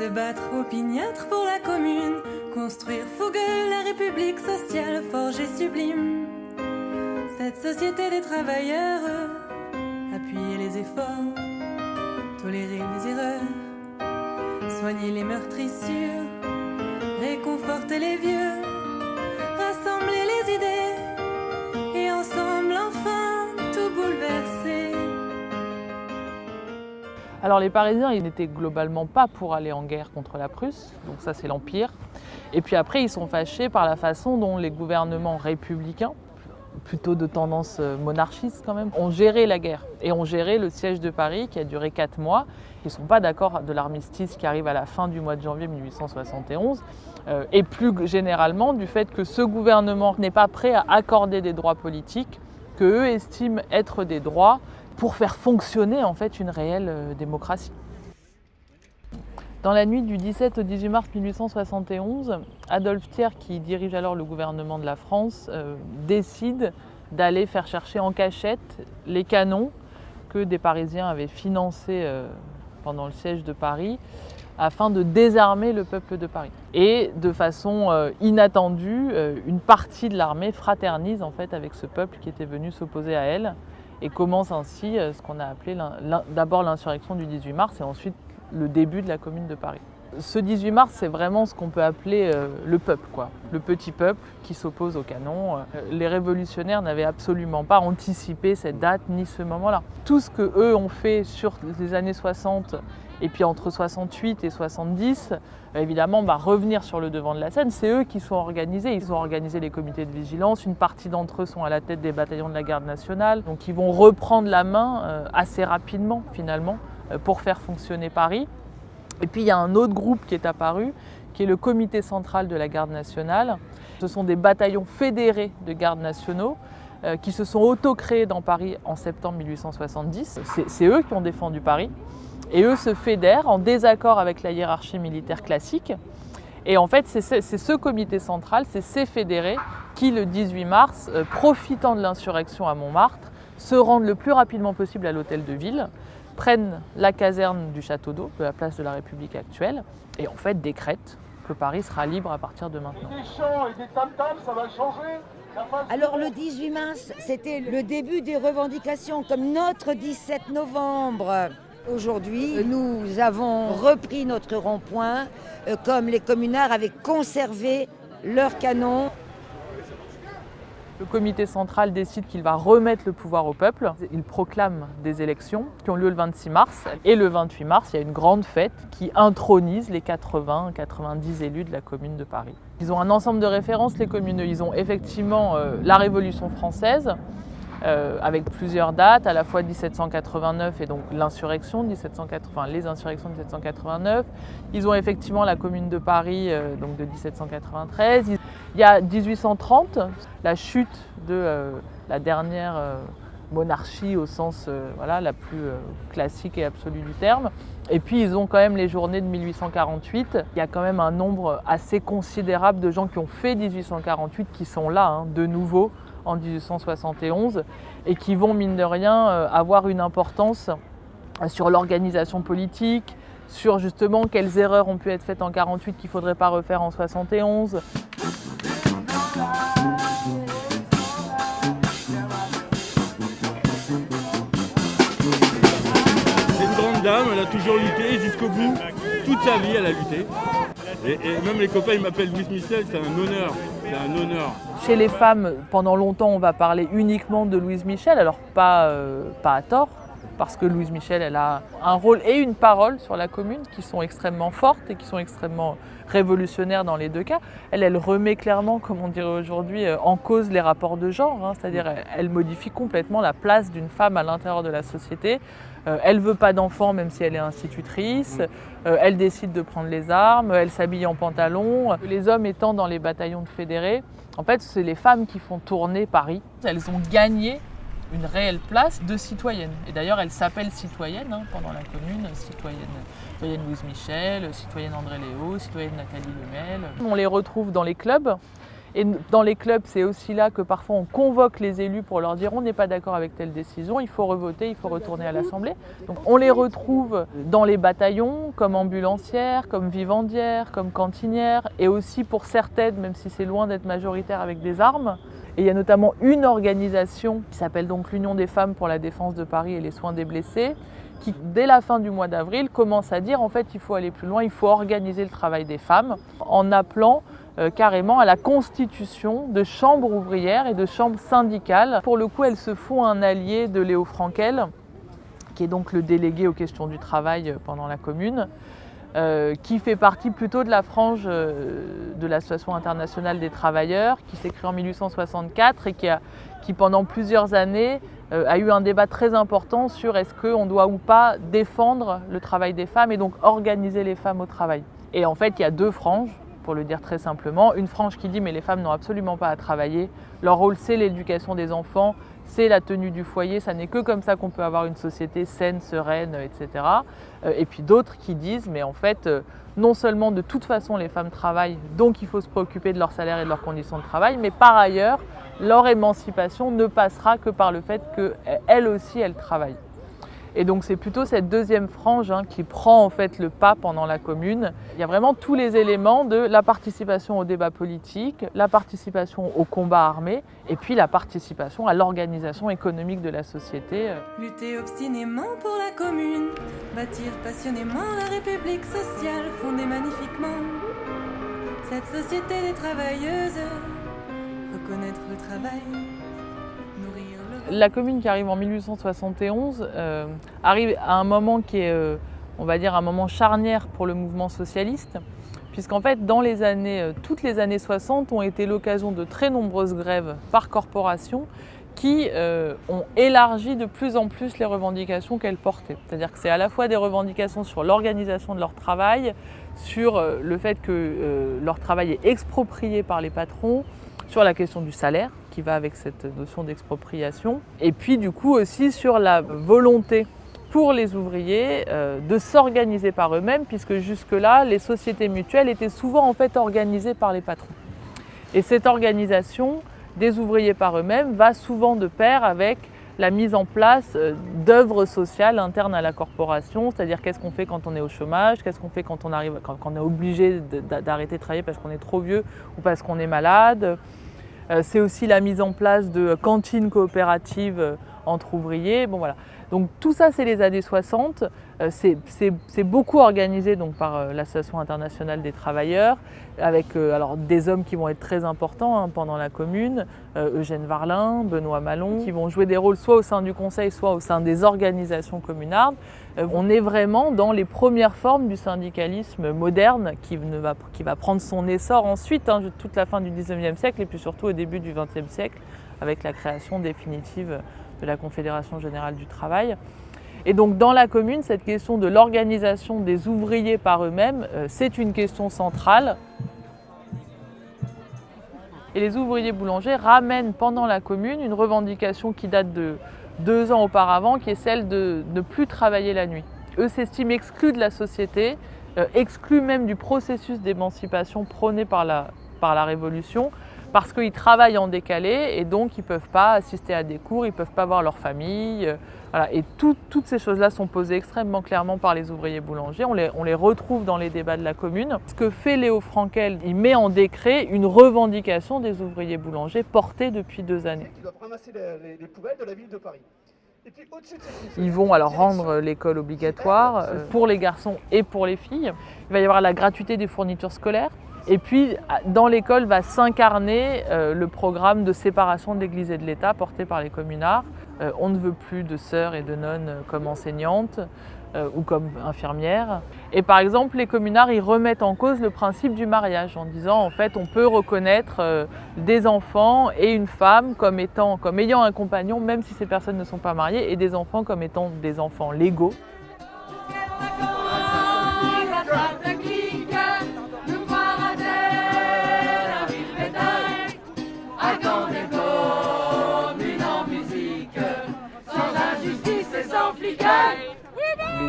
Se battre opiniâtre pour la commune, construire fougueux la république sociale forgée sublime. Cette société des travailleurs, appuyer les efforts, tolérer les erreurs, soigner les meurtrissures, réconforter les vieux, Alors les Parisiens, ils n'étaient globalement pas pour aller en guerre contre la Prusse, donc ça c'est l'Empire. Et puis après, ils sont fâchés par la façon dont les gouvernements républicains, plutôt de tendance euh, monarchiste quand même, ont géré la guerre et ont géré le siège de Paris qui a duré quatre mois. Ils ne sont pas d'accord de l'armistice qui arrive à la fin du mois de janvier 1871 euh, et plus généralement du fait que ce gouvernement n'est pas prêt à accorder des droits politiques que eux estiment être des droits pour faire fonctionner en fait une réelle euh, démocratie. Dans la nuit du 17 au 18 mars 1871, Adolphe Thiers, qui dirige alors le gouvernement de la France, euh, décide d'aller faire chercher en cachette les canons que des Parisiens avaient financés euh, pendant le siège de Paris afin de désarmer le peuple de Paris. Et de façon inattendue, une partie de l'armée fraternise en fait avec ce peuple qui était venu s'opposer à elle et commence ainsi ce qu'on a appelé d'abord l'insurrection du 18 mars et ensuite le début de la commune de Paris. Ce 18 mars, c'est vraiment ce qu'on peut appeler euh, le peuple, quoi. le petit peuple qui s'oppose au canon. Euh, les révolutionnaires n'avaient absolument pas anticipé cette date ni ce moment-là. Tout ce que eux ont fait sur les années 60 et puis entre 68 et 70, évidemment, revenir sur le devant de la scène, c'est eux qui sont organisés. Ils ont organisé les comités de vigilance. Une partie d'entre eux sont à la tête des bataillons de la garde nationale. Donc ils vont reprendre la main euh, assez rapidement, finalement, euh, pour faire fonctionner Paris. Et puis il y a un autre groupe qui est apparu, qui est le comité central de la garde nationale. Ce sont des bataillons fédérés de gardes nationaux euh, qui se sont auto-créés dans Paris en septembre 1870. C'est eux qui ont défendu Paris. Et eux se fédèrent en désaccord avec la hiérarchie militaire classique. Et en fait, c'est ce comité central, c'est ces fédérés qui, le 18 mars, euh, profitant de l'insurrection à Montmartre, se rendent le plus rapidement possible à l'hôtel de ville, prennent la caserne du château d'eau, de la place de la République actuelle, et en fait décrètent que Paris sera libre à partir de maintenant. Alors le 18 mars, c'était le début des revendications, comme notre 17 novembre. Aujourd'hui, nous avons repris notre rond-point, euh, comme les communards avaient conservé leurs canons. Le comité central décide qu'il va remettre le pouvoir au peuple. Il proclame des élections qui ont lieu le 26 mars. Et le 28 mars, il y a une grande fête qui intronise les 80-90 élus de la commune de Paris. Ils ont un ensemble de références, les communeux. Ils ont effectivement euh, la Révolution française, euh, avec plusieurs dates, à la fois 1789 et donc l'insurrection, enfin, les insurrections de 1789. Ils ont effectivement la Commune de Paris euh, donc de 1793. Il y a 1830, la chute de euh, la dernière monarchie au sens voilà, la plus classique et absolue du terme. Et puis ils ont quand même les journées de 1848. Il y a quand même un nombre assez considérable de gens qui ont fait 1848 qui sont là hein, de nouveau en 1871 et qui vont, mine de rien, euh, avoir une importance sur l'organisation politique, sur justement quelles erreurs ont pu être faites en 48 qu'il ne faudrait pas refaire en 71. Toujours lutté jusqu'au bout. Toute sa vie, elle a lutté. Et, même les copains, ils m'appellent Louis Michel, c'est un honneur. C'est un honneur. Chez les femmes, pendant longtemps, on va parler uniquement de Louise Michel, alors pas, euh, pas à tort, parce que Louise Michel, elle a un rôle et une parole sur la commune qui sont extrêmement fortes et qui sont extrêmement révolutionnaires dans les deux cas. Elle, elle remet clairement, comme on dirait aujourd'hui, euh, en cause les rapports de genre, hein. c'est-à-dire elle modifie complètement la place d'une femme à l'intérieur de la société euh, elle ne veut pas d'enfants même si elle est institutrice. Mm. Euh, elle décide de prendre les armes. Elle s'habille en pantalon. Les hommes étant dans les bataillons de fédérés, en fait, c'est les femmes qui font tourner Paris. Elles ont gagné une réelle place de citoyenne. Et d'ailleurs, elle s'appelle citoyenne hein, pendant la commune, citoyenne, citoyenne Louise Michel, citoyenne André Léo, citoyenne Nathalie Lemel. On les retrouve dans les clubs Et dans les clubs, c'est aussi là que parfois on convoque les élus pour leur dire on n'est pas d'accord avec telle décision, il faut revoter, il faut retourner à l'Assemblée. Donc on les retrouve dans les bataillons, comme ambulancières, comme vivandières, comme cantinières, et aussi pour certaines, même si c'est loin d'être majoritaire, avec des armes. Et il y a notamment une organisation qui s'appelle donc l'Union des femmes pour la défense de Paris et les soins des blessés, qui dès la fin du mois d'avril commence à dire en fait il faut aller plus loin, il faut organiser le travail des femmes en appelant euh, carrément à la constitution de chambres ouvrières et de chambres syndicales. Pour le coup, elles se font un allié de Léo Frankel, qui est donc le délégué aux questions du travail pendant la commune, euh, qui fait partie plutôt de la frange euh, de l'Association internationale des travailleurs, qui s'est créée en 1864 et qui pendant plusieurs années a eu un débat très important sur est-ce qu'on doit ou pas défendre le travail des femmes et donc organiser les femmes au travail. Et en fait, il y a deux franges pour le dire très simplement. Une frange qui dit mais les femmes n'ont absolument pas à travailler. Leur rôle c'est l'éducation des enfants, c'est la tenue du foyer, ça n'est que comme ça qu'on peut avoir une société saine, sereine, etc. Euh, et puis d'autres qui disent mais en fait euh, non seulement de toute façon les femmes travaillent, donc il faut se préoccuper de leur salaire et de leurs conditions de travail, mais par ailleurs leur émancipation ne passera que par le fait qu'elles aussi elles travaillent. Et donc c'est plutôt cette deuxième frange hein, qui prend en fait le pas pendant la commune. Il y a vraiment tous les éléments de la participation au débat politique, la participation au combat armé et puis la participation à l'organisation économique de la société. Lutter obstinément pour la commune, bâtir passionnément la République sociale fondée magnifiquement. Cette société des travailleuses, reconnaître le travail, la commune qui arrive en 1871 euh, arrive à un moment qui est, euh, on va dire, un moment charnière pour le mouvement socialiste, puisqu'en fait, dans les années, euh, toutes les années 60 ont été l'occasion de très nombreuses grèves par corporation qui ont élargi de plus en plus les revendications qu'elles portaient. C'est-à-dire que c'est à la fois des revendications sur l'organisation de leur travail, sur le fait que leur travail est exproprié par les patrons, sur la question du salaire, qui va avec cette notion d'expropriation, et puis du coup aussi sur la volonté pour les ouvriers euh, de s'organiser par eux-mêmes, puisque jusque-là, les sociétés mutuelles étaient souvent en fait organisées par les patrons. Et cette organisation des ouvriers par eux-mêmes va souvent de pair avec la mise en place euh, d'œuvres sociales internes à la corporation, c'est-à-dire qu'est-ce qu'on fait quand on est au chômage, qu'est-ce qu'on fait quand on, est obligé d'arrêter de travailler parce qu'on est trop vieux ou parce qu'on est malade, c'est aussi la mise en place de cantines coopératives euh, entre ouvriers. Bon, voilà. Donc tout ça, c'est les années 60. Euh, c'est beaucoup organisé par l'Association internationale des travailleurs, avec alors, des hommes qui vont être très importants hein, pendant la commune, Eugène Varlin, Benoît Malon, qui vont jouer des rôles soit au sein du conseil, soit au sein des organisations communardes. On est vraiment dans les premières formes du syndicalisme moderne qui, va, qui va, prendre son essor ensuite, hein, toute la fin du 19e siècle et puis surtout au début du 20e siècle, avec la création définitive de la Confédération générale du travail. Et donc dans la commune, cette question de l'organisation des ouvriers par eux-mêmes, euh, c'est une question centrale. Et les ouvriers boulangers ramènent pendant la commune une revendication qui date de deux ans auparavant, qui est celle de ne plus travailler la nuit. Eux s'estiment exclus de la société, euh, exclus même du processus d'émancipation prôné par la, par la Révolution, parce qu'ils travaillent en décalé et donc ils ne peuvent pas assister à des cours, ils ne peuvent pas voir leur famille. Euh, et toutes ces choses-là sont posées extrêmement clairement par les ouvriers boulangers. On les, on les, retrouve dans les débats de la commune. Ce que fait Léo Frankel, il met en décret une revendication des ouvriers boulangers portée depuis deux années. les poubelles de la ville de Paris. Ils vont alors rendre l'école obligatoire euh, pour les garçons et pour les filles. Il va y avoir la gratuité des fournitures scolaires. Et puis, dans l'école va s'incarner euh, le programme de séparation de l'Église et de l'État porté par les communards. Euh, on ne veut plus de sœurs et de nonnes comme enseignantes euh, ou comme infirmières. Et par exemple, les communards, ils remettent en cause le principe du mariage en disant, en fait, on peut reconnaître des enfants et une femme comme ayant un compagnon, même si ces personnes ne sont pas mariées, et des enfants comme étant des enfants légaux.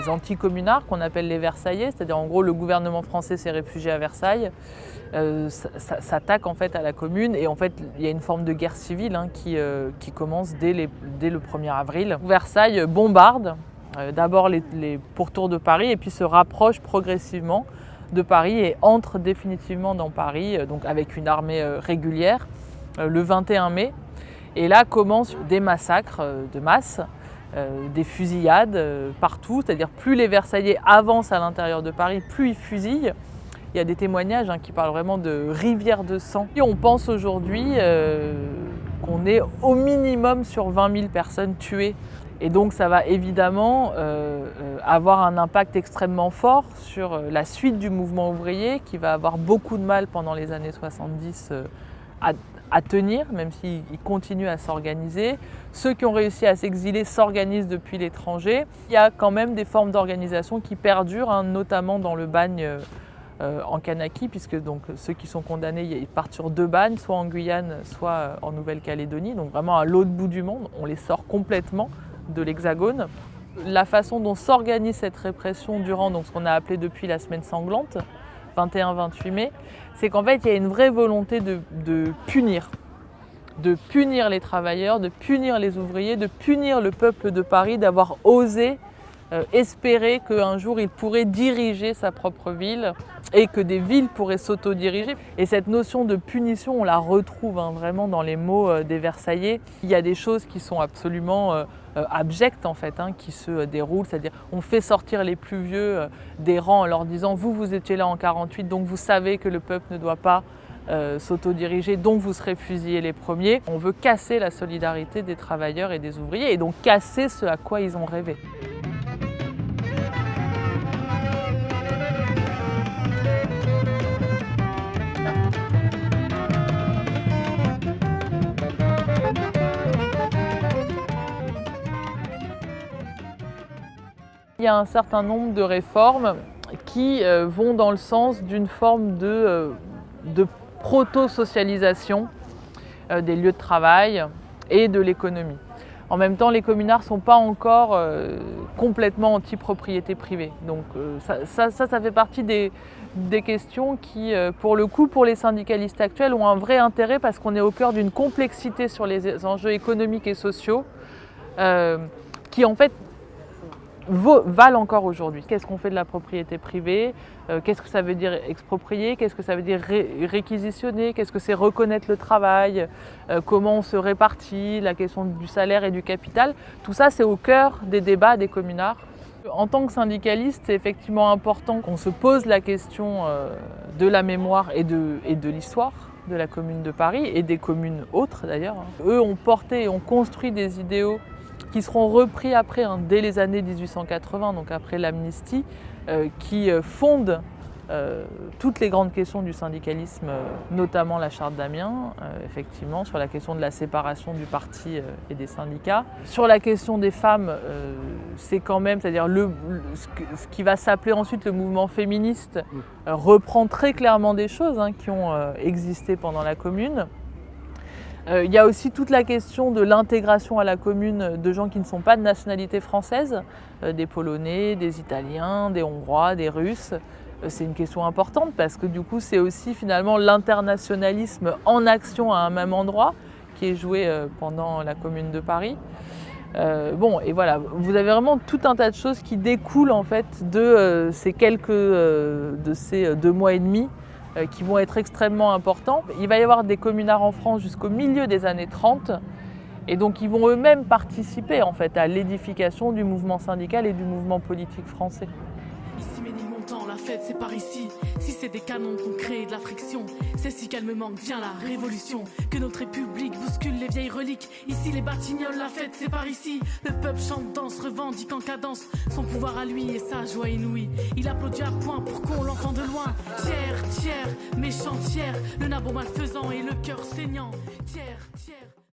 Des anticommunards qu'on appelle les Versaillais, c'est-à-dire en gros le gouvernement français s'est réfugié à Versailles, euh, s'attaque en fait à la commune et en fait il y a une forme de guerre civile hein, qui, euh, qui, commence dès, les, le 1er avril. Versailles bombarde euh, d'abord les, les, pourtours de Paris et puis se rapproche progressivement de Paris et entre définitivement dans Paris, donc avec une armée régulière, le 21 mai. Et là commencent des massacres de masse euh, des fusillades euh, partout, c'est-à-dire plus les Versaillais avancent à l'intérieur de Paris, plus ils fusillent. Il y a des témoignages hein, qui parlent vraiment de rivière de sang. Et on pense aujourd'hui euh, qu'on est au minimum sur 20 000 personnes tuées. Et donc ça va évidemment avoir un impact extrêmement fort sur la suite du mouvement ouvrier qui va avoir beaucoup de mal pendant les années 70 à, à tenir, même s'ils continuent à s'organiser. Ceux qui ont réussi à s'exiler s'organisent depuis l'étranger. Il y a quand même des formes d'organisation qui perdurent, hein, notamment dans le bagne euh, en Kanaki, puisque donc, ceux qui sont condamnés ils partent sur deux bagnes, soit en Guyane, soit euh, en Nouvelle-Calédonie, donc vraiment à l'autre bout du monde. On les sort complètement de l'hexagone. La façon dont s'organise cette répression durant donc, ce qu'on a appelé depuis la semaine sanglante, 21-28 mai, c'est qu'en fait, il y a une vraie volonté de, punir, de punir les travailleurs, de punir les ouvriers, de punir le peuple de Paris d'avoir osé espérer qu'un jour il pourrait diriger sa propre ville et que des villes pourraient s'autodiriger. Et cette notion de punition, on la retrouve hein, vraiment dans les mots euh, des Versaillais. Il y a des choses qui sont absolument euh, euh, abjectes en fait, hein, qui se déroulent, c'est-à-dire on fait sortir les plus vieux des rangs en leur disant vous, vous étiez là en 48, donc vous savez que le peuple ne doit pas s'autodiriger, donc vous serez fusillés les premiers. On veut casser la solidarité des travailleurs et des ouvriers et donc casser ce à quoi ils ont rêvé. Il y a un certain nombre de réformes qui euh, vont dans le sens d'une forme de, euh, proto-socialisation euh, des lieux de travail et de l'économie. En même temps, les communards ne sont pas encore complètement anti-propriété privée. Donc ça, ça, fait partie des questions qui, pour le coup, pour les syndicalistes actuels, ont un vrai intérêt parce qu'on est au cœur d'une complexité sur les enjeux économiques et sociaux qui, en fait, valent encore aujourd'hui. Qu'est-ce qu'on fait de la propriété privée euh, Qu'est-ce que ça veut dire exproprier Qu'est-ce que ça veut dire réquisitionner Qu'est-ce que c'est reconnaître le travail euh, Comment on se répartit La question du salaire et du capital Tout ça, c'est au cœur des débats des communards. En tant que syndicaliste, c'est effectivement important qu'on se pose la question euh, de la mémoire et de, et de l'histoire de la commune de Paris et des communes autres d'ailleurs. Eux ont porté et ont construit des idéaux qui seront repris après, hein, dès les années 1880, donc après l'amnistie, euh, qui euh, fondent euh, toutes les grandes questions du syndicalisme, notamment la charte d'Amiens, effectivement, sur la question de la séparation du parti et des syndicats. Sur la question des femmes, c'est quand même, c'est-à-dire le, ce qui va s'appeler ensuite le mouvement féministe, reprend très clairement des choses hein, qui ont existé pendant la Commune. Euh, il y a aussi toute la question de l'intégration à la commune de gens qui ne sont pas de nationalité française, euh, des Polonais, des Italiens, des Hongrois, des Russes. Euh, c'est une question importante parce que du coup c'est aussi finalement l'internationalisme en action à un même endroit qui est joué pendant la commune de Paris. bon, et voilà, vous avez vraiment tout un tas de choses qui découlent en fait de ces quelques, de ces deux mois et demi qui vont être extrêmement importants. Il va y avoir des communards en France jusqu'au milieu des années 30 et donc ils vont eux-mêmes participer en fait à l'édification du mouvement syndical et du mouvement politique français la fête c'est par ici. Si c'est des canons qu'on crée de la friction, c'est si calmement que vient la révolution. Que notre république bouscule les vieilles reliques. Ici les batignolles, la fête c'est par ici. Le peuple chante, danse, revendique en cadence son pouvoir à lui et sa joie inouïe. Il applaudit à point pour qu'on l'entende de loin. Tiers, tiers, méchant tiers, le nabo malfaisant et le cœur saignant. Tiers, tiers.